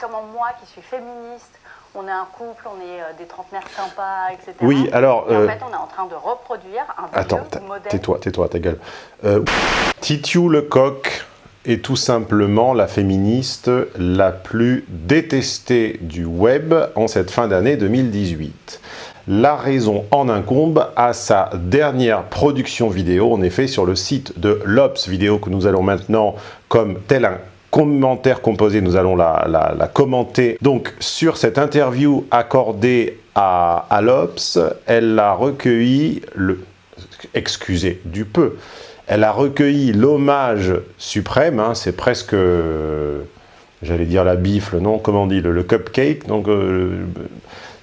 comment moi, qui suis féministe, on est un couple, on est euh, des trentenaires sympas, etc. Oui, alors... Et en euh, fait, on est en train de reproduire un Attends, vieux modèle. tais-toi, tais-toi, ta gueule. Euh, Titiou Lecoq est tout simplement la féministe la plus détestée du web en cette fin d'année 2018. La raison en incombe à sa dernière production vidéo, en effet, sur le site de l'Obs vidéo que nous allons maintenant, comme tel un commentaire composé, nous allons la, commenter. Donc, sur cette interview accordée à, à elle a recueilli excusez du peu, elle a recueilli l'hommage suprême, hein, c'est presque, euh, j'allais dire la bifle, non, comment dit, le, cupcake, donc euh,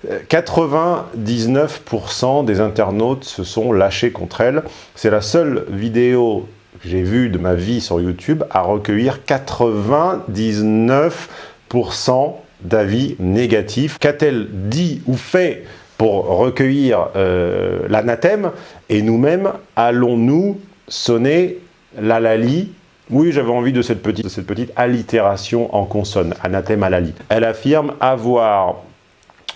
euh, 99% des internautes se sont lâchés contre elle. C'est la seule vidéo j'ai vue de ma vie sur YouTube à recueillir 99% d'avis négatifs. Qu'a-t-elle dit ou fait pour recueillir euh, l'anathème? Et nous-mêmes, allons-nous sonner la lali oui, j'avais envie de cette, petite, de cette petite allitération en consonne, anathème à lali. Elle affirme avoir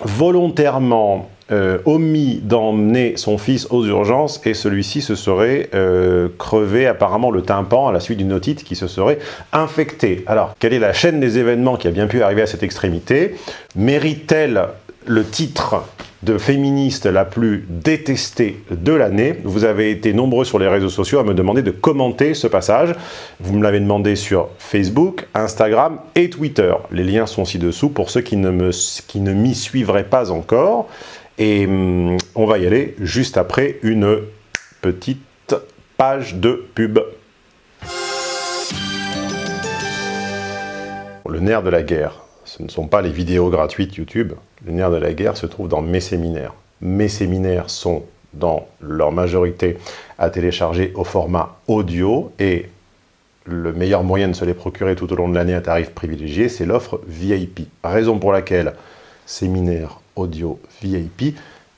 volontairement euh, omis d'emmener son fils aux urgences et celui-ci se serait euh, crevé apparemment le tympan à la suite d'une otite qui se serait infectée. Alors, quelle est la chaîne des événements qui a bien pu arriver à cette extrémité? Mérite-t-elle le titre de féministe la plus détestée de l'année? Vous avez été nombreux sur les réseaux sociaux à me demander de commenter ce passage. Vous me l'avez demandé sur Facebook, Instagram et Twitter. Les liens sont ci-dessous pour ceux qui ne me- qui ne m'y suivraient pas encore. Et hum, on va y aller juste après une petite page de pub. Le nerf de la guerre, ce ne sont pas les vidéos gratuites YouTube. Le nerf de la guerre se trouve dans mes séminaires. Mes séminaires sont, dans leur majorité, à télécharger au format audio et le meilleur moyen de se les procurer tout au long de l'année à tarif privilégié, c'est l'offre VIP. Raison pour laquelle, séminaire audio VIP,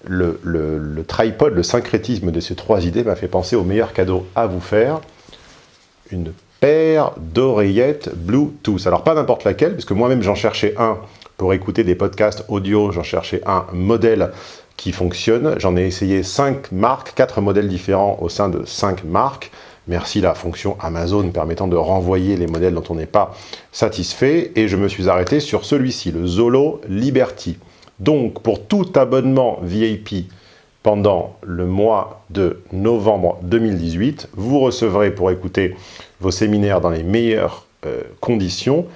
le, tripod, le syncrétisme de ces trois idées m'a fait penser au meilleur cadeau à vous faire, une paire d'oreillettes Bluetooth. Alors pas n'importe laquelle, puisque moi-même j'en cherchais un pour écouter des podcasts audio, j'en cherchais un modèle qui fonctionne. J'en ai essayé 5 marques, 4 modèles différents au sein de 5 marques. Merci la fonction Amazon permettant de renvoyer les modèles dont on n'est pas satisfait. Et je me suis arrêté sur celui-ci, le Zolo Liberty. Donc pour tout abonnement VIP pendant le mois de novembre 2018, vous recevrez pour écouter vos séminaires dans les meilleures euh, conditions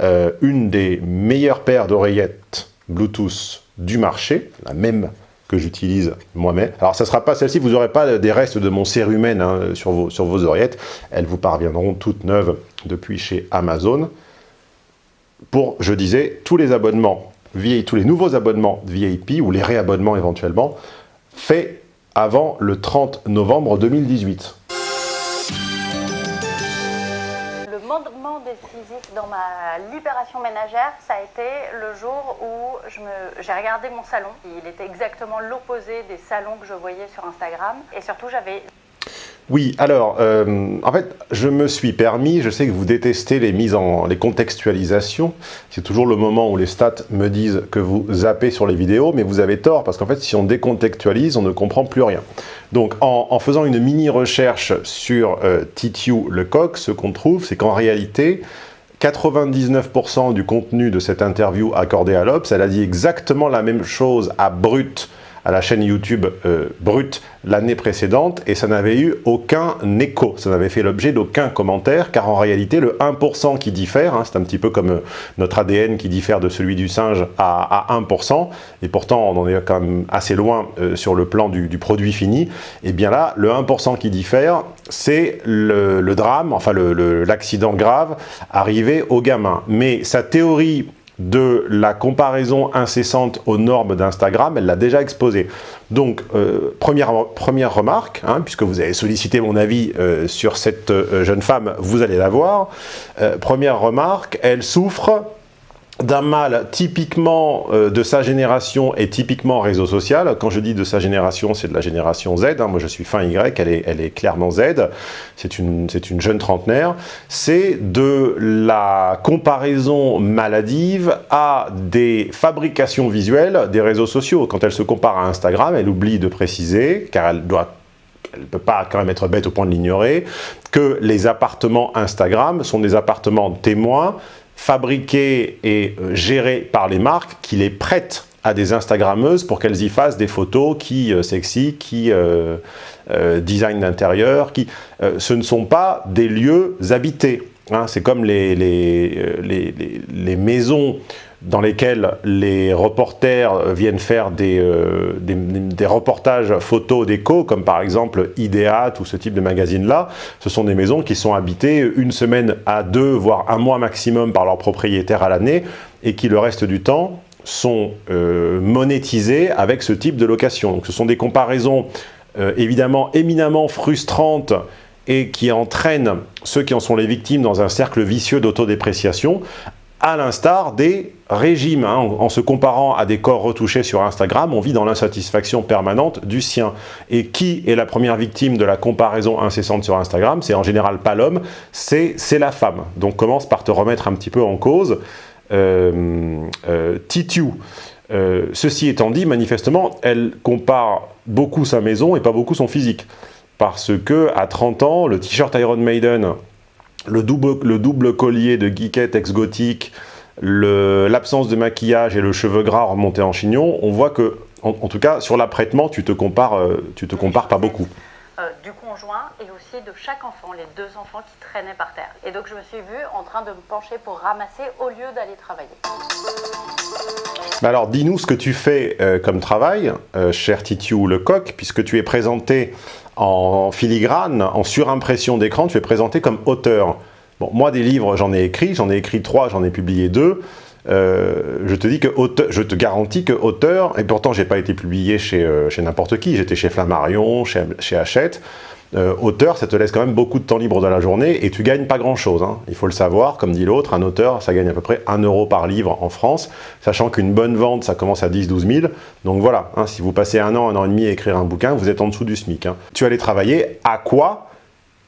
euh, une des meilleures paires d'oreillettes Bluetooth du marché, la même que j'utilise moi-même. Alors, ça ne sera pas celle-ci, vous n'aurez pas des restes de mon cérumen hein, sur, vos, sur vos oreillettes. Elles vous parviendront toutes neuves depuis chez Amazon. Pour, je disais, tous les abonnements, Tous les nouveaux abonnements VIP ou les réabonnements éventuellement, faits avant le 30 novembre 2018. Le moment décisif dans ma libération ménagère, ça a été le jour où j'ai regardé mon salon. Il était exactement l'opposé des salons que je voyais sur Instagram. Et surtout, j'avais Oui, alors, euh, en fait, je me suis permis, je sais que vous détestez les mises en, les contextualisations, c'est toujours le moment où les stats me disent que vous zappez sur les vidéos, mais vous avez tort, parce qu'en fait, si on décontextualise, on ne comprend plus rien. Donc, en, faisant une mini-recherche sur euh, Lecoq, ce qu'on trouve, c'est qu'en réalité, 99% du contenu de cette interview accordée à l'Obs, elle a dit exactement la même chose à Brut, à la chaîne YouTube euh, Brut l'année précédente, et ça n'avait eu aucun écho, ça n'avait fait l'objet d'aucun commentaire, car en réalité, le 1% qui diffère, hein, c'est un petit peu comme euh, notre ADN qui diffère de celui du singe à, à 1%, et pourtant on en est quand même assez loin euh, sur le plan du, du produit fini, et bien là, le 1% qui diffère, c'est le, drame, enfin l'accident grave arrivé au gamin. Mais sa théorie de la comparaison incessante aux normes d'Instagram, elle l'a déjà exposé. Donc, euh, première, remarque, hein, puisque vous avez sollicité mon avis euh, sur cette euh, jeune femme, vous allez la voir. Première remarque, elle souffre d'un mâle typiquement euh, de sa génération et typiquement réseau social. Quand je dis de sa génération, c'est de la génération Z. Hein. Moi, je suis fin Y, elle est, clairement Z. C'est une, une jeune trentenaire. C'est de la comparaison maladive à des fabrications visuelles des réseaux sociaux. Quand elle se compare à Instagram, elle oublie de préciser, car elle elle ne peut pas quand même être bête au point de l'ignorer, que les appartements Instagram sont des appartements témoins fabriqués et euh, gérés par les marques qui les prêtent à des Instagrammeuses pour qu'elles y fassent des photos qui euh, sexy, qui euh, design d'intérieur, qui ce ne sont pas des lieux habités. Hein. C'est comme les, les, les, maisons dans lesquels les reporters viennent faire des, euh, des, reportages photos d'éco, comme par exemple Ideat ou ce type de magazine-là. Ce sont des maisons qui sont habitées une semaine à deux, voire un mois maximum par leurs propriétaires à l'année, et qui le reste du temps sont euh, monétisées avec ce type de location. Donc ce sont des comparaisons euh, évidemment éminemment frustrantes et qui entraînent ceux qui en sont les victimes dans un cercle vicieux d'autodépréciation, à l'instar des régimes. Hein. En, se comparant à des corps retouchés sur Instagram, on vit dans l'insatisfaction permanente du sien. Et qui est la première victime de la comparaison incessante sur Instagram? C'est en général pas l'homme, c'est la femme. Donc commence par te remettre un petit peu en cause. Euh, euh, euh ceci étant dit, manifestement, elle compare beaucoup sa maison et pas beaucoup son physique. Parce que à 30 ans, le t-shirt Iron Maiden le double, le double collier de geekette ex-gothique, l'absence de maquillage et le cheveu gras remonté en chignon, on voit que, en, tout cas, sur l'apprêtement, tu te compares, euh, tu te compares pas beaucoup. Euh, du conjoint et aussi de chaque enfant, les deux enfants qui traînaient par terre. Et donc je me suis vue en train de me pencher pour ramasser au lieu d'aller travailler. alors dis-nous ce que tu fais euh, comme travail, cher Titiou Lecoq, puisque tu es présenté en filigrane, en surimpression d'écran, tu es présenté comme auteur. Moi, des livres, j'en ai écrit, j'en ai écrit trois, j'en ai publié deux. Euh, je te dis que je te garantis que auteur, et pourtant j'ai pas été publié chez, euh, chez n'importe qui, j'étais chez Flammarion, chez, Hachette, euh, auteur, ça te laisse quand même beaucoup de temps libre dans la journée et tu gagnes pas grand-chose. Hein. Il faut le savoir, comme dit l'autre, un auteur, ça gagne à peu près 1 euro par livre en France, sachant qu'une bonne vente, ça commence à 10-12 000. Donc voilà, hein, si vous passez un an, un an et demi à écrire un bouquin, vous êtes en dessous du SMIC. Hein. Tu allais travailler à quoi?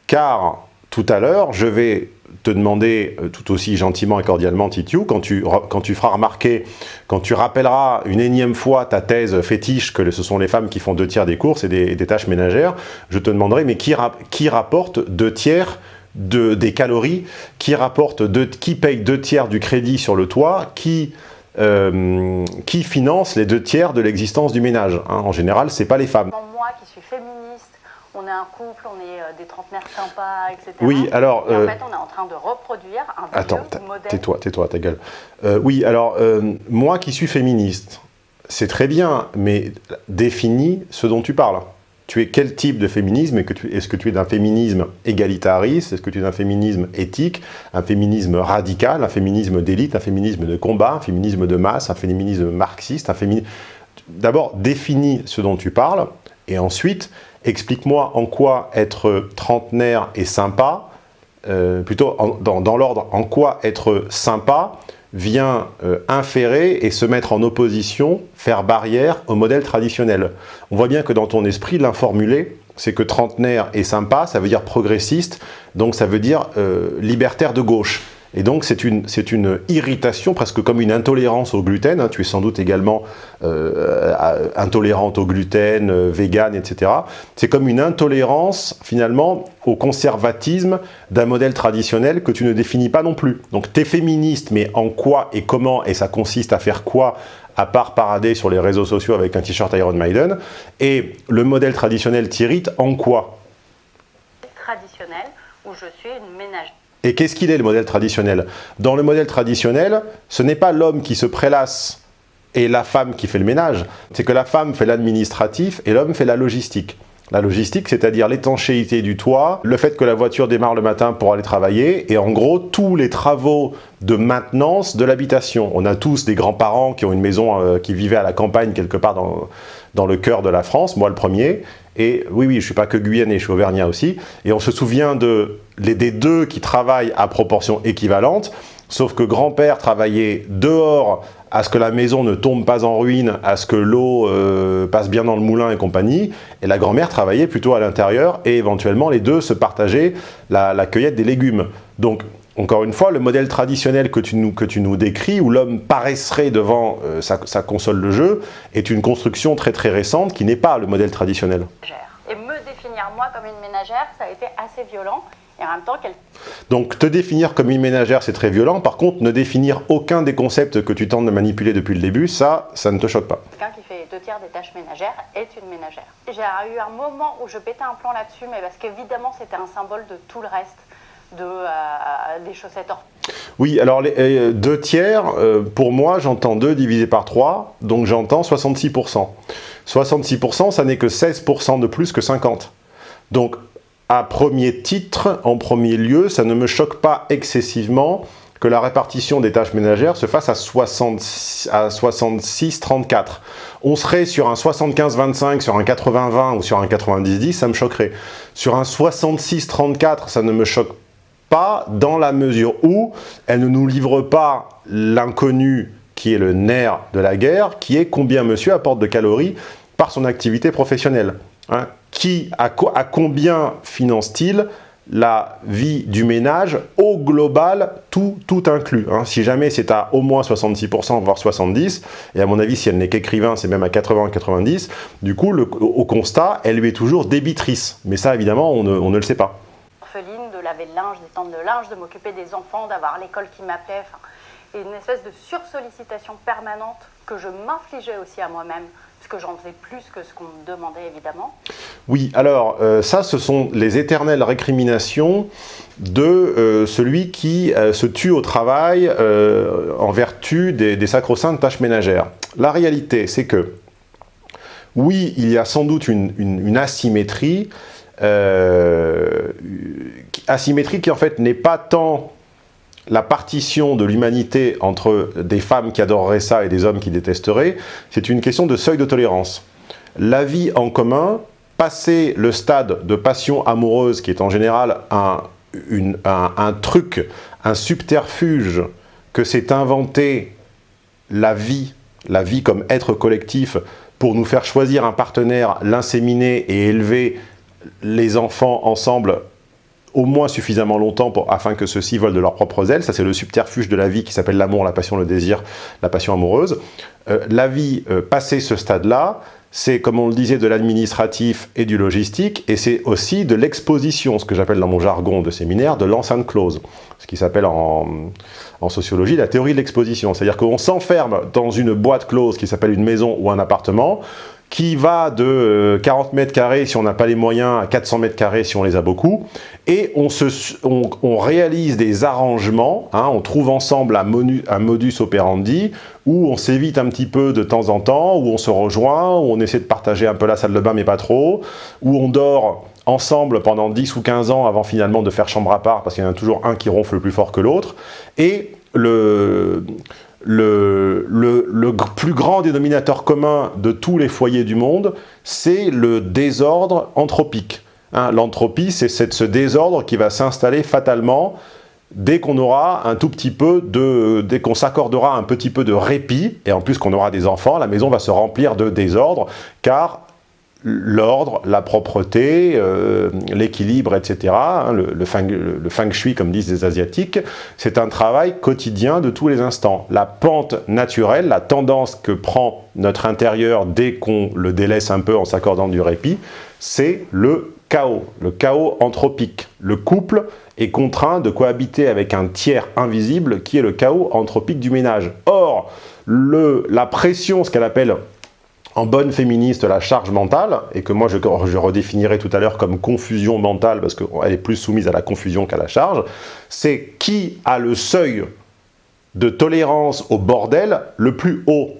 Car tout à l'heure, je vais te demander euh, tout aussi gentiment et cordialement, Titiou, quand tu, quand tu feras remarquer, quand tu rappelleras une énième fois ta thèse fétiche que ce sont les femmes qui font deux tiers des courses et des, tâches ménagères, je te demanderai, mais qui, rapporte deux tiers de, des calories, qui, rapporte deux, qui paye deux tiers du crédit sur le toit, qui, euh, qui finance les deux tiers de l'existence du ménage hein En général, ce n'est pas les femmes. Moi qui suis féministe, on est un couple, on est euh, des trentenaires sympas, etc. Oui, alors... en euh, fait, on est en train de reproduire un Attends, tais-toi, tais-toi, ta gueule. Euh, oui, alors, moi qui suis féministe, c'est très bien, mais définis ce dont tu parles. Tu es quel type de féminisme Est-ce que tu es d'un féminisme égalitariste Est-ce que tu es d'un féminisme éthique Un féminisme radical Un féminisme d'élite Un féminisme de combat Un féminisme de masse Un féminisme marxiste un féminisme... D'abord, définis ce dont tu parles, et ensuite, explique-moi en quoi être trentenaire est sympa, euh, plutôt dans, l'ordre, en quoi être sympa vient euh, inférer et se mettre en opposition, faire barrière au modèle traditionnel. On voit bien que dans ton esprit, l'informulé, c'est que trentenaire est sympa, ça veut dire progressiste, donc ça veut dire euh, libertaire de gauche. Et donc c'est une, une irritation, presque comme une intolérance au gluten. Hein. Tu es sans doute également euh, intolérante au gluten, euh, vegan, etc. C'est comme une intolérance finalement au conservatisme d'un modèle traditionnel que tu ne définis pas non plus. Donc tu es féministe, mais en quoi et comment, et ça consiste à faire quoi à part parader sur les réseaux sociaux avec un t-shirt Iron Maiden, et le modèle traditionnel t'irrite en quoi? Traditionnel, où je suis une ménagère et qu'est-ce qu'il est le modèle traditionnel? Dans le modèle traditionnel, ce n'est pas l'homme qui se prélasse et la femme qui fait le ménage. C'est que la femme fait l'administratif et l'homme fait la logistique. La logistique, c'est-à-dire l'étanchéité du toit, le fait que la voiture démarre le matin pour aller travailler, et en gros, tous les travaux de maintenance de l'habitation. On a tous des grands-parents qui ont une maison, euh, qui vivaient à la campagne quelque part dans, dans le cœur de la France, moi le premier, et oui, oui, je ne suis pas que Guyanais, je suis Auvergnat aussi. Et on se souvient de, des deux qui travaillent à proportion équivalente Sauf que grand-père travaillait dehors à ce que la maison ne tombe pas en ruine, à ce que l'eau euh, passe bien dans le moulin et compagnie, et la grand-mère travaillait plutôt à l'intérieur, et éventuellement les deux se partageaient la, la cueillette des légumes. Donc encore une fois, le modèle traditionnel que tu nous, que tu nous décris, où l'homme paraisserait devant euh, sa, sa, console de jeu, est une construction très très récente qui n'est pas le modèle traditionnel. Et me définir moi comme une ménagère, ça a été assez violent. Et en même temps, qu'elle... Donc, te définir comme une ménagère, c'est très violent. Par contre, ne définir aucun des concepts que tu tentes de manipuler depuis le début, ça, ça ne te choque pas. Quelqu'un qui fait deux tiers des tâches ménagères est une ménagère. J'ai eu un moment où je pétais un plan là-dessus, mais parce qu'évidemment, c'était un symbole de tout le reste de, euh, des chaussettes hors. Oui, alors les, euh, deux tiers, euh, pour moi, j'entends 2 divisé par 3, donc j'entends 66%. 66%, ça n'est que 16% de plus que 50. Donc, à premier titre, en premier lieu, ça ne me choque pas excessivement que la répartition des tâches ménagères se fasse à 66-34. On serait sur un 75-25, sur un 80-20 ou sur un 90-10, ça me choquerait. Sur un 66-34, ça ne me choque pas dans la mesure où elle ne nous livre pas l'inconnu qui est le nerf de la guerre, qui est combien monsieur apporte de calories par son activité professionnelle. Hein. Qui, à, combien finance-t-il la vie du ménage au global, tout, tout inclus. Hein. Si jamais c'est à au moins 66%, voire 70%, et à mon avis, si elle n'est qu'écrivain, c'est même à 80-90%, du coup, au constat, elle lui est toujours débitrice. Mais ça, évidemment, on ne, le sait pas. Orpheline, de laver le linge, d'étendre le linge, de m'occuper des enfants, d'avoir l'école qui m'appelait, et une espèce de sursollicitation permanente que je m'infligeais aussi à moi-même que j'en faisais plus que ce qu'on me demandait évidemment. Oui, alors euh, ça ce sont les éternelles récriminations de euh, celui qui euh, se tue au travail en vertu des, des sacro-saintes tâches ménagères. La réalité c'est que oui, il y a sans doute une, une, asymétrie, asymétrie qui en fait n'est pas tant la partition de l'humanité entre des femmes qui adoreraient ça et des hommes qui détesteraient, c'est une question de seuil de tolérance. La vie en commun, passer le stade de passion amoureuse, qui est en général un, un truc, un subterfuge que s'est inventé la vie, la vie comme être collectif, pour nous faire choisir un partenaire, l'inséminer et élever les enfants ensemble au moins suffisamment longtemps pour, afin que ceux-ci volent de leurs propres ailes. Ça, c'est le subterfuge de la vie qui s'appelle l'amour, la passion, le désir, la passion amoureuse. Euh, la vie, euh, ce stade-là, c'est, comme on le disait, de l'administratif et du logistique, et c'est aussi de l'exposition, ce que j'appelle dans mon jargon de séminaire, de l'enceinte close, ce qui s'appelle en, en, sociologie la théorie de l'exposition. C'est-à-dire qu'on s'enferme dans une boîte close qui s'appelle une maison ou un appartement, qui va de 40 euh, mètres carrés si on n'a pas les moyens à 400 mètres carrés si on les a beaucoup. Et on, se, on, réalise des arrangements, hein, on trouve ensemble un, modus operandi où on s'évite un petit peu de temps en temps, où on se rejoint, où on essaie de partager un peu la salle de bain mais pas trop, où on dort ensemble pendant 10 ou 15 ans avant finalement de faire chambre à part parce qu'il y en a toujours un qui ronfle plus fort que l'autre. Et le le, plus grand dénominateur commun de tous les foyers du monde, c'est le désordre anthropique. Hein, L'entropie, c'est ce désordre qui va s'installer fatalement dès qu'on aura un tout petit peu de... dès qu'on s'accordera un petit peu de répit, et en plus qu'on aura des enfants, la maison va se remplir de désordre, car l'ordre, la propreté, euh, l'équilibre, etc., hein, le, feng, shui, comme disent les Asiatiques, c'est un travail quotidien de tous les instants. La pente naturelle, la tendance que prend notre intérieur dès qu'on le délaisse un peu en s'accordant du répit, c'est le chaos, le chaos anthropique. Le couple est contraint de cohabiter avec un tiers invisible qui est le chaos anthropique du ménage. Or, la pression, ce qu'elle appelle en bonne féministe la charge mentale, et que moi je, redéfinirai tout à l'heure comme confusion mentale, parce qu'elle est plus soumise à la confusion qu'à la charge, c'est qui a le seuil de tolérance au bordel le plus haut?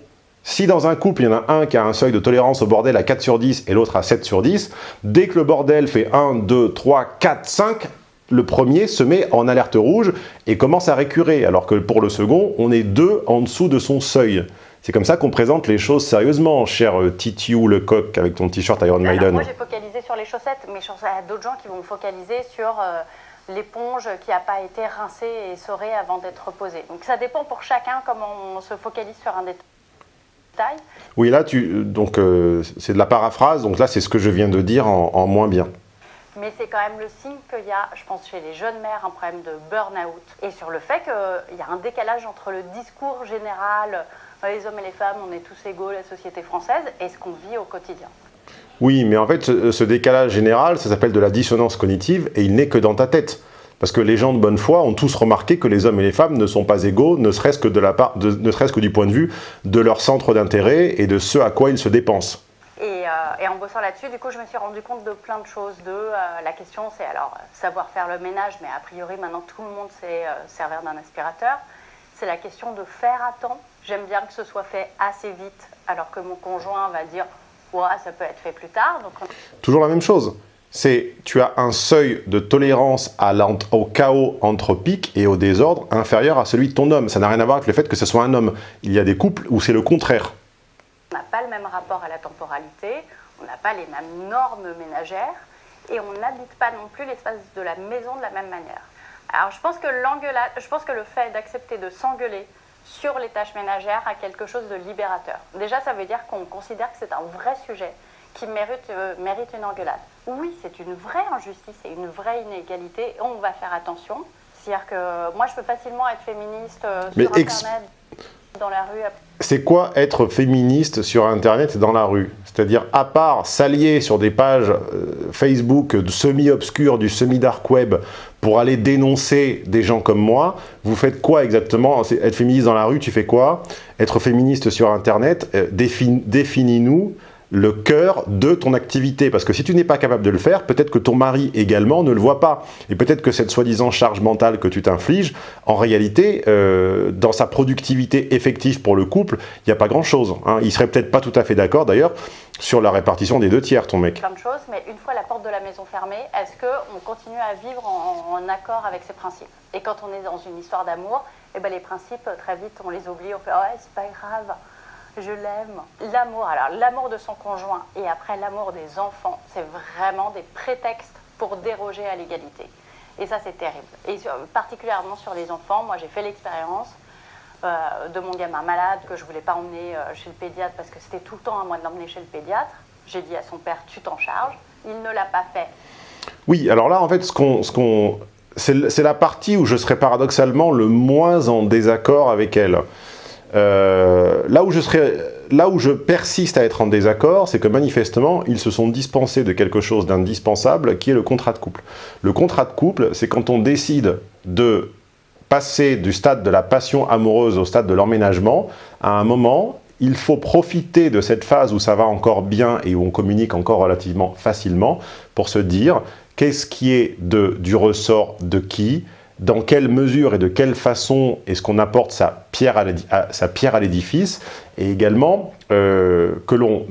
Si dans un couple, il y en a un qui a un seuil de tolérance au bordel à 4 sur 10 et l'autre à 7 sur 10, dès que le bordel fait 1, 2, 3, 4, 5, le premier se met en alerte rouge et commence à récurer, alors que pour le second, on est deux en dessous de son seuil. C'est comme ça qu'on présente les choses sérieusement, cher euh, Titiou le coq avec ton t-shirt Iron Maiden. Moi j'ai focalisé sur les chaussettes, mais je pense à d'autres gens qui vont focaliser sur euh, l'éponge qui n'a pas été rincée et essorée avant d'être posée. Donc ça dépend pour chacun comment on se focalise sur un détail. Oui, là, tu, donc euh, c'est de la paraphrase, donc là, c'est ce que je viens de dire en, moins bien. Mais c'est quand même le signe qu'il y a, je pense, chez les jeunes mères, un problème de burn-out. Et sur le fait qu'il y a un décalage entre le discours général, euh, les hommes et les femmes, on est tous égaux, la société française, et ce qu'on vit au quotidien. Oui, mais en fait, ce, décalage général, ça s'appelle de la dissonance cognitive, et il n'est que dans ta tête. Parce que les gens de bonne foi ont tous remarqué que les hommes et les femmes ne sont pas égaux, ne serait-ce que, du point de vue de leur centre d'intérêt et de ce à quoi ils se dépensent. Et, euh, en bossant là-dessus, du coup, je me suis rendu compte de plein de choses. De euh, la question, c'est alors savoir faire le ménage, mais a priori maintenant tout le monde sait euh, servir d'un aspirateur. C'est la question de faire à temps. J'aime bien que ce soit fait assez vite, alors que mon conjoint va dire ça peut être fait plus tard. Toujours la même chose. C'est tu as un seuil de tolérance au chaos anthropique et au désordre inférieur à celui de ton homme. Ça n'a rien à voir avec le fait que ce soit un homme. Il y a des couples où c'est le contraire. On n'a pas le même rapport à la temporalité, on n'a pas les mêmes normes ménagères et on n'habite pas non plus l'espace de la maison de la même manière. Alors je pense que l'engueulade, je pense que le fait d'accepter de s'engueuler sur les tâches ménagères à quelque chose de libérateur. Déjà, ça veut dire qu'on considère que c'est un vrai sujet qui mérite, euh, mérite une engueulade. Oui, c'est une vraie injustice et une vraie inégalité. On va faire attention. C'est-à-dire que moi, je peux facilement être féministe euh, sur Internet, dans la rue c'est quoi être féministe sur Internet et dans la rue? C'est-à-dire, à part s'allier sur des pages euh, Facebook semi-obscures, du semi-dark web, pour aller dénoncer des gens comme moi, vous faites quoi exactement? Être féministe dans la rue, tu fais quoi? Être féministe sur Internet, euh, définis-nous le cœur de ton activité. Parce que si tu n'es pas capable de le faire, peut-être que ton mari également ne le voit pas. Et peut-être que cette soi-disant charge mentale que tu t'infliges, en réalité, euh, dans sa productivité effective pour le couple, il n'y a pas grand-chose. Hein. Il serait peut-être pas tout à fait d'accord, d'ailleurs, sur la répartition des deux tiers, ton mec. Plein de choses, mais une fois la porte de la maison fermée, est-ce qu'on continue à vivre en, accord avec ses principes? Et quand on est dans une histoire d'amour, eh ben les principes, très vite, on les oublie, on fait « ouais, c'est pas grave » je l'aime. L'amour, alors l'amour de son conjoint et après l'amour des enfants, c'est vraiment des prétextes pour déroger à l'égalité. Et ça, c'est terrible. Et particulièrement sur les enfants, moi j'ai fait l'expérience euh, de mon gamin malade que je voulais pas emmener euh, chez le pédiatre parce que c'était tout le temps à moi de l'emmener chez le pédiatre. J'ai dit à son père, tu t'en charges. Il ne l'a pas fait. Oui, alors là, en fait, ce qu'on, c'est la partie où je serais paradoxalement le moins en désaccord avec elle. Euh, là, où je persiste à être en désaccord, c'est que manifestement, ils se sont dispensés de quelque chose d'indispensable, qui est le contrat de couple. Le contrat de couple, c'est quand on décide de passer du stade de la passion amoureuse au stade de l'emménagement, à un moment, il faut profiter de cette phase où ça va encore bien et où on communique encore relativement facilement pour se dire qu'est-ce qui est du ressort de qui, dans quelle mesure et de quelle façon est-ce qu'on apporte sa pierre à l'édifice, et également euh, que l'on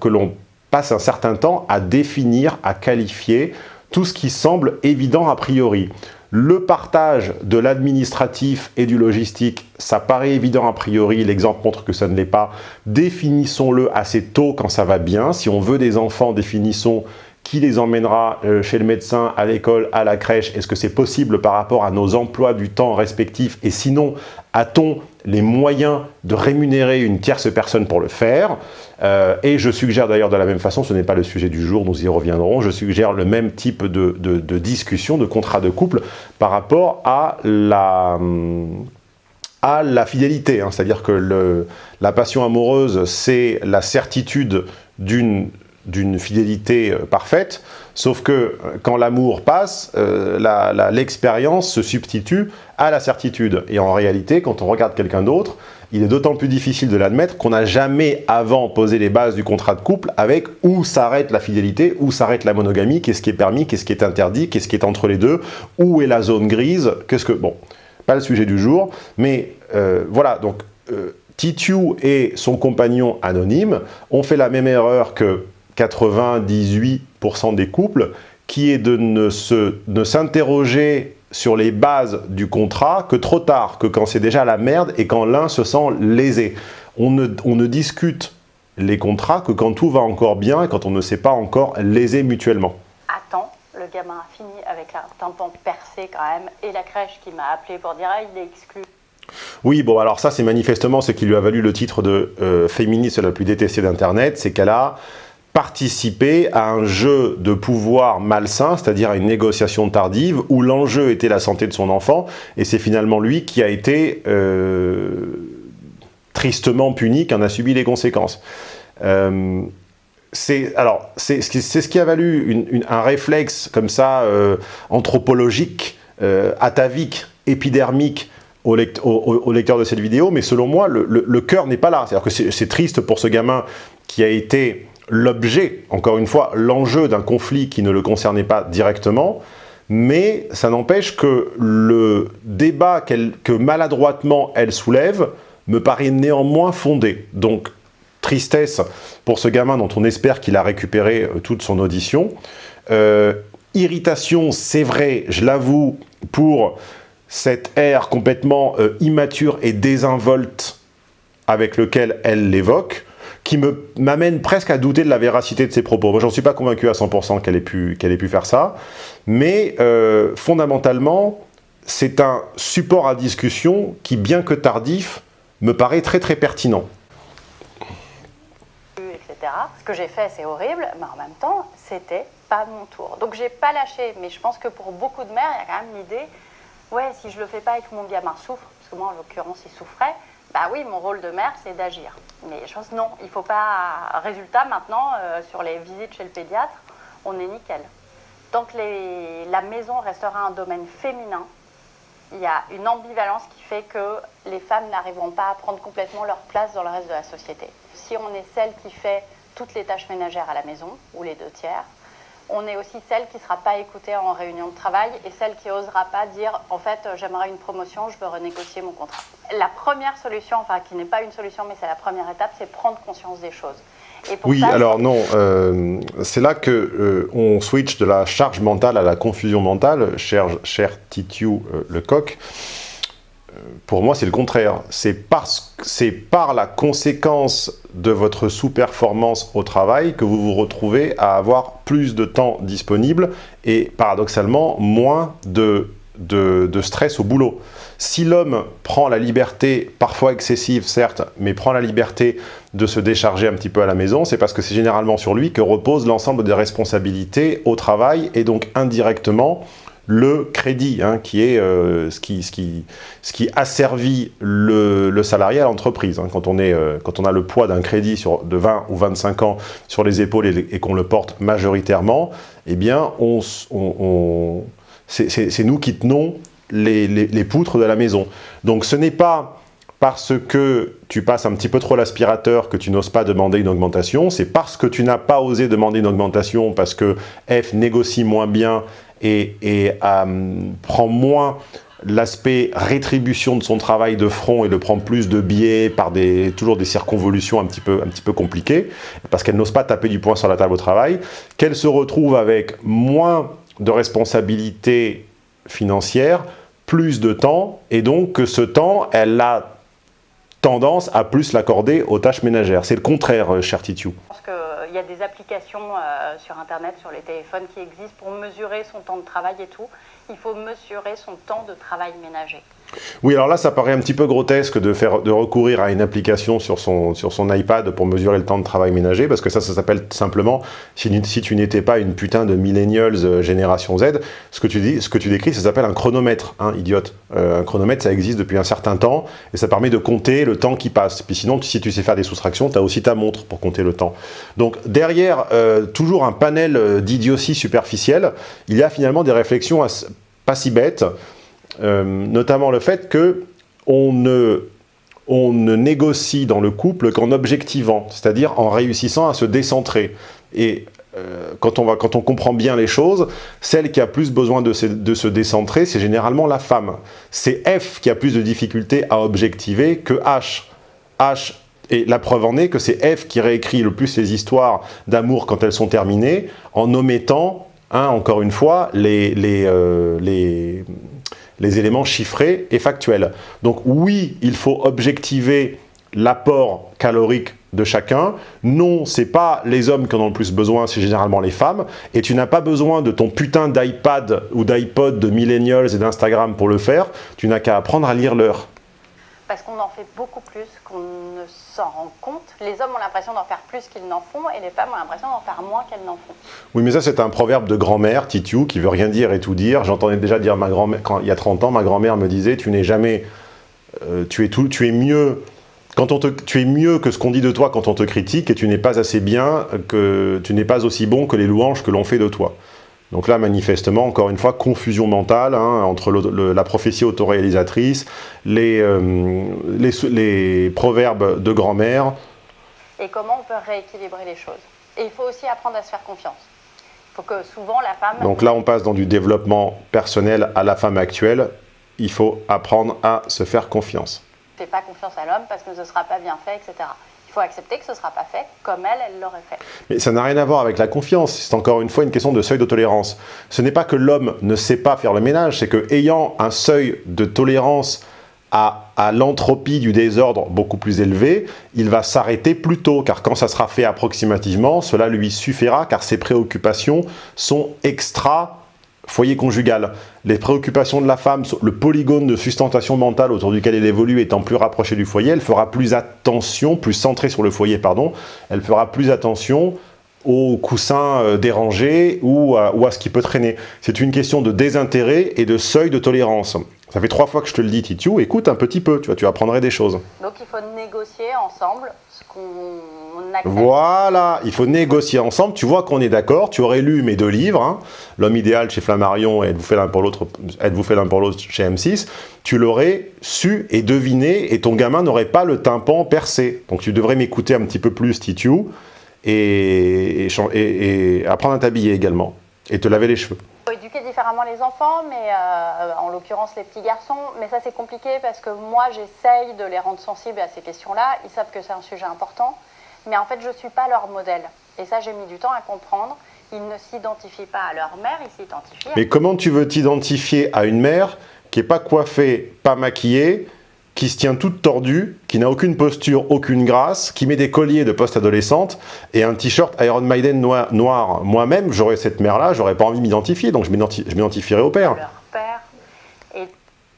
que l'on passe un certain temps à définir, à qualifier tout ce qui semble évident a priori. Le partage de l'administratif et du logistique, ça paraît évident a priori, l'exemple montre que ça ne l'est pas. Définissons-le assez tôt quand ça va bien. Si on veut des enfants, définissons qui les emmènera euh, chez le médecin, à l'école, à la crèche? Est-ce que c'est possible par rapport à nos emplois du temps respectifs? Et sinon, a-t-on les moyens de rémunérer une tierce personne pour le faire? Euh, Et je suggère d'ailleurs de la même façon, ce n'est pas le sujet du jour, nous y reviendrons, je suggère le même type de, discussion, de contrat de couple par rapport à la à la fidélité, hein. c'est-à-dire que la passion amoureuse, c'est la certitude d'une d'une fidélité euh, parfaite, sauf que euh, quand l'amour passe, euh, l'expérience se substitue à la certitude. Et en réalité, quand on regarde quelqu'un d'autre, il est d'autant plus difficile de l'admettre qu'on n'a jamais avant posé les bases du contrat de couple avec où s'arrête la fidélité, où s'arrête la monogamie, qu'est-ce qui est permis, qu'est-ce qui est interdit, qu'est-ce qui est entre les deux, où est la zone grise, qu'est-ce que... Bon, pas le sujet du jour, mais voilà, donc... Titu et son compagnon anonyme ont fait la même erreur que 98% des couples, qui est de ne s'interroger sur les bases du contrat que trop tard, que quand c'est déjà la merde et quand l'un se sent lésé. On ne, on ne discute les contrats que quand tout va encore bien et quand on ne s'est pas encore lésé mutuellement. Attends le gamin a fini avec un tympan percé quand même, et la crèche qui m'a appelé pour dire ah, il est exclu. Oui, bon, alors ça, c'est manifestement ce qui lui a valu le titre de euh, féministe la plus détestée d'Internet, c'est qu'elle a participé à un jeu de pouvoir malsain, c'est-à-dire à une négociation tardive, où l'enjeu était la santé de son enfant, et c'est finalement lui qui a été euh, tristement puni, qui en a subi les conséquences. Euh, c'est alors c'est ce qui a valu un réflexe comme ça euh, anthropologique, atavique, épidermique au, lecteur de cette vidéo, mais selon moi, le, le cœur n'est pas là. C'est-à-dire que c'est triste pour ce gamin qui a été l'objet, encore une fois, l'enjeu d'un conflit qui ne le concernait pas directement, mais ça n'empêche que le débat que maladroitement elle soulève me paraît néanmoins fondé. Donc, tristesse pour ce gamin dont on espère qu'il a récupéré euh, toute son audition. Euh, irritation, c'est vrai, je l'avoue, pour cette ère complètement euh, immature et désinvolte avec lequel elle l'évoque qui m'amène presque à douter de la véracité de ses propos. Moi, j'en suis pas convaincu à 100% qu'elle ait, pu, ait pu faire ça, mais euh, fondamentalement, c'est un support à discussion qui, bien que tardif, me paraît très très pertinent. Ce que j'ai fait, c'est horrible, mais en même temps, c'était pas mon tour. Donc j'ai pas lâché, mais je pense que pour beaucoup de mères, il y a quand même l'idée, ouais, si je le fais pas et que mon gamin souffre, parce que moi en l'occurrence il souffrait, bah oui, mon rôle de mère, c'est d'agir. Mais je pense non, il ne faut pas... Résultat, maintenant, euh, sur les visites chez le pédiatre, on est nickel. Tant que la maison restera un domaine féminin, il y a une ambivalence qui fait que les femmes n'arriveront pas à prendre complètement leur place dans le reste de la société. Si on est celle qui fait toutes les tâches ménagères à la maison, ou les deux tiers, on est aussi celle qui ne sera pas écoutée en réunion de travail et celle qui n'osera pas dire « en fait, j'aimerais une promotion, je veux renégocier mon contrat ». La première solution, enfin qui n'est pas une solution, mais c'est la première étape, c'est prendre conscience des choses. oui, alors non, euh, c'est là que euh, on switch de la charge mentale à la confusion mentale, cher, cher Titiou euh, Lecoq pour moi, c'est le contraire. C'est par la conséquence de votre sous-performance au travail que vous vous retrouvez à avoir plus de temps disponible et paradoxalement moins de, de stress au boulot. Si l'homme prend la liberté, parfois excessive certes, mais prend la liberté de se décharger un petit peu à la maison, c'est parce que c'est généralement sur lui que repose l'ensemble des responsabilités au travail et donc indirectement le crédit, hein, qui est euh, ce, qui, ce, qui, ce qui asservit le, le salarié à l'entreprise. Hein. quand, on euh, quand on a le poids d'un crédit sur, de 20 ou 25 ans sur les épaules et, qu'on le porte majoritairement, eh bien, on, c'est nous qui tenons les, poutres de la maison. Donc ce n'est pas parce que tu passes un petit peu trop l'aspirateur que tu n'oses pas demander une augmentation, c'est parce que tu n'as pas osé demander une augmentation parce que F négocie moins bien et, euh, prend moins l'aspect rétribution de son travail de front et le prend plus de biais par des, toujours des circonvolutions un petit peu, un petit peu compliquées, parce qu'elle n'ose pas taper du poing sur la table au travail, qu'elle se retrouve avec moins de responsabilités financières, plus de temps, et donc que ce temps, elle a tendance à plus l'accorder aux tâches ménagères. C'est le contraire, euh, cher Titiou il y a des applications euh, sur Internet, sur les téléphones qui existent pour mesurer son temps de travail et tout. Il faut mesurer son temps de travail ménager. Oui, alors là, ça paraît un petit peu grotesque de, faire, de recourir à une application sur son, sur son iPad pour mesurer le temps de travail ménager, parce que ça, ça s'appelle simplement, si, tu n'étais pas une putain de millennials euh, génération Z, ce que tu, dis, ce que tu décris, ça s'appelle un chronomètre, hein, idiote. Euh, un chronomètre, ça existe depuis un certain temps, et ça permet de compter le temps qui passe. Puis sinon, si tu sais faire des soustractions, tu as aussi ta montre pour compter le temps. Donc derrière, euh, toujours un panel d'idiotie superficielle, il y a finalement des réflexions pas si bêtes, euh, notamment le fait que on ne, on ne négocie dans le couple qu'en objectivant, c'est-à-dire en réussissant à se décentrer. Et euh, quand, on va, quand on comprend bien les choses, celle qui a plus besoin de se, de se décentrer, c'est généralement la femme. C'est F qui a plus de difficultés à objectiver que H. H et la preuve en est que c'est F qui réécrit le plus les histoires d'amour quand elles sont terminées, en omettant, hein, encore une fois, les, les, euh, les, les éléments chiffrés et factuels. Donc oui, il faut objectiver l'apport calorique de chacun. Non, c'est pas les hommes qui en ont le plus besoin, c'est généralement les femmes. Et tu n'as pas besoin de ton putain d'iPad ou d'iPod de millennials et d'Instagram pour le faire. Tu n'as qu'à apprendre à lire l'heure. Parce qu'on en fait beaucoup plus qu'on ne s'en rend compte. Les hommes ont l'impression d'en faire plus qu'ils n'en font et les femmes ont l'impression d'en faire moins qu'elles n'en font. Oui, mais ça, c'est un proverbe de grand-mère, Titiou, qui veut rien dire et tout dire. J'entendais déjà dire ma grand-mère, il y a 30 ans, ma grand-mère me disait Tu n'es jamais. euh, tu, es tout, tu es mieux quand on te, tu es mieux que ce qu'on dit de toi quand on te critique et tu n'es pas assez bien, que tu n'es pas aussi bon que les louanges que l'on fait de toi. Donc là, manifestement, encore une fois, confusion mentale hein, entre le- le- la prophétie autoréalisatrice, les, euh, les, les proverbes de grand-mère. Et comment on peut rééquilibrer les choses. Et il faut aussi apprendre à se faire confiance. Il faut que souvent la femme... Donc là, on passe dans du développement personnel à la femme actuelle. Il faut apprendre à se faire confiance. ne fait pas confiance à l'homme parce que ce ne sera pas bien fait, etc. Il faut accepter que ce ne sera pas fait comme elle, elle l'aurait fait. Mais ça n'a rien à voir avec la confiance, c'est encore une fois une question de seuil de tolérance. Ce n'est pas que l'homme ne sait pas faire le ménage, c'est que ayant un seuil de tolérance à, à l'entropie du désordre beaucoup plus élevé, il va s'arrêter plus tôt, car quand ça sera fait approximativement, cela lui suffira, car ses préoccupations sont extra foyer conjugal. Les préoccupations de la femme, le polygone de sustentation mentale autour duquel elle évolue étant plus rapproché du foyer, elle fera plus attention, plus centrée sur le foyer, pardon, elle fera plus attention aux coussins euh, dérangés ou à, ou à ce qui peut traîner. C'est une question de désintérêt et de seuil de tolérance. Ça fait trois fois que je te le dis, Titiou, écoute un petit peu, tu vois, tu apprendrais des choses. Donc il faut négocier ensemble ce qu'on accepte. Voilà, il faut négocier ensemble. Tu vois qu'on est d'accord. Tu aurais lu mes deux livres, hein, L'homme idéal chez Flammarion et l'autre Êtes-vous fait l'un pour l'autre chez M6. Tu l'aurais su et deviné et ton gamin n'aurait pas le tympan percé. Donc tu devrais m'écouter un petit peu plus, Titiou, et, et, et- et apprendre à t'habiller également et te laver les cheveux. Il faut éduquer différemment les enfants, mais euh, en l'occurrence les petits garçons. Mais ça c'est compliqué parce que moi j'essaye de les rendre sensibles à ces questions-là. Ils savent que c'est un sujet important, mais en fait je ne suis pas leur modèle. Et ça j'ai mis du temps à comprendre. Ils ne s'identifient pas à leur mère, ils s'identifient à Mais comment tu veux t'identifier à une mère qui n'est pas coiffée, pas maquillée, qui se tient toute tordue, qui n'a aucune posture, aucune grâce, qui met des colliers de post-adolescente et un t-shirt Iron Maiden noir. noir. Moi-même, j'aurais cette mère-là, j'aurais pas envie de m'identifier, donc je m'identi- je m'identifierais au père. leur père. Et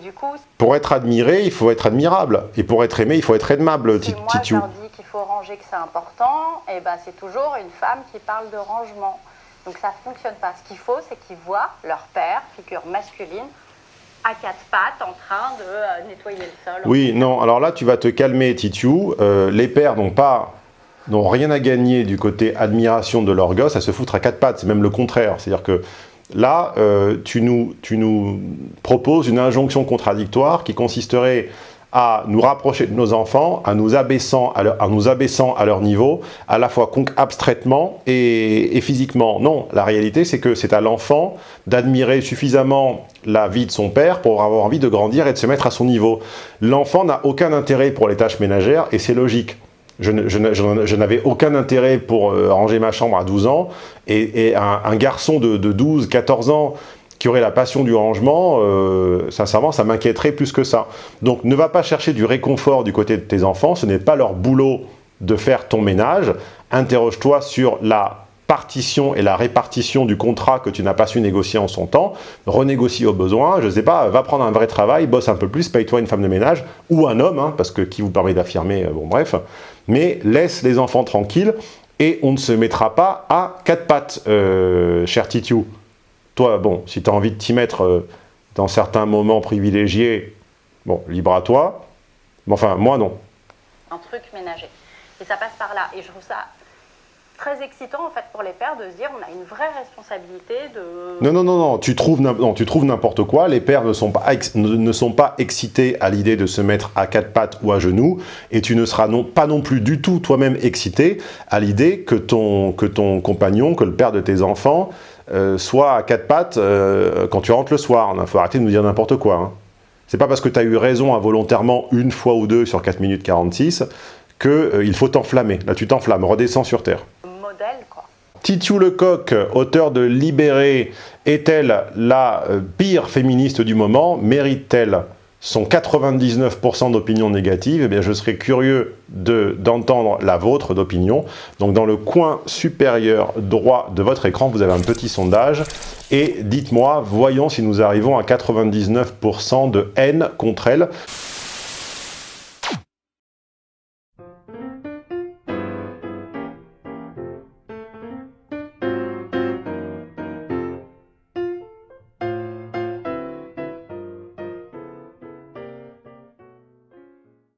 du coup, Pour être admiré, il faut être admirable. Et pour être aimé, il faut être aimable, si moi dis qu'il faut ranger, que c'est important, et ben c'est toujours une femme qui parle de rangement. Donc ça ne fonctionne pas. Ce qu'il faut, c'est qu'ils voient leur père, figure masculine, à quatre pattes en train de euh, nettoyer le sol. Oui, non, alors là, tu vas te calmer, Titiou. Euh, les pères n'ont pas n'ont rien à gagner du côté admiration de leur gosse à se foutre à quatre pattes. C'est même le contraire. C'est-à-dire que là, euh, tu, nous, tu nous proposes une injonction contradictoire qui consisterait à nous rapprocher de nos enfants, à nous abaissant à leur, nous abaissant à leur niveau, à la fois abstraitement et, physiquement. Non, la réalité, c'est que c'est à l'enfant d'admirer suffisamment la vie de son père pour avoir envie de grandir et de se mettre à son niveau. L'enfant n'a aucun intérêt pour les tâches ménagères et c'est logique. Je, n'avais aucun intérêt pour euh, ranger ma chambre à 12 ans et, un garçon de, de 12, 14 ans qui aurait la passion du rangement, euh, sincèrement, ça m'inquiéterait plus que ça. Donc ne va pas chercher du réconfort du côté de tes enfants, ce n'est pas leur boulot de faire ton ménage. Interroge-toi sur la partition et la répartition du contrat que tu n'as pas su négocier en son temps, renégocie au besoin, je ne sais pas, va prendre un vrai travail, bosse un peu plus, paye-toi une femme de ménage, ou un homme, hein, parce que qui vous permet d'affirmer, euh, bon bref, mais laisse les enfants tranquilles, et on ne se mettra pas à quatre pattes, euh, cher Titiou. Toi, bon, si tu as envie de t'y mettre euh, dans certains moments privilégiés, bon, libre à toi, mais enfin, moi non. un truc ménager. Et ça passe par là. Et je trouve ça très excitant en fait pour les pères de se dire on a une vraie responsabilité de. Non, non, non, non, tu trouves non, tu trouves n'importe quoi. Les pères ne sont, pas ex- ne ne sont pas excités à l'idée de se mettre à quatre pattes ou à genoux, et tu ne seras non, pas non plus du tout toi-même excité à l'idée que ton, que ton compagnon, que le père de tes enfants, euh, soit à quatre pattes euh, quand tu rentres le soir. Il faut arrêter de nous dire n'importe quoi. hein. C'est pas parce que tu as eu raison involontairement une fois ou deux sur 4 minutes 46 qu'il faut t'enflammer. Là, tu t'enflammes, redescends sur Terre. modèle quoi. Titiou Lecoq, auteur de Libéré, est-elle la euh, pire féministe du moment? Mérite-t-elle sont 99% d'opinions négatives, eh je serais curieux d'entendre la vôtre d'opinion. Donc dans le coin supérieur droit de votre écran, vous avez un petit sondage et dites-moi, voyons si nous arrivons à 99% de haine contre elle.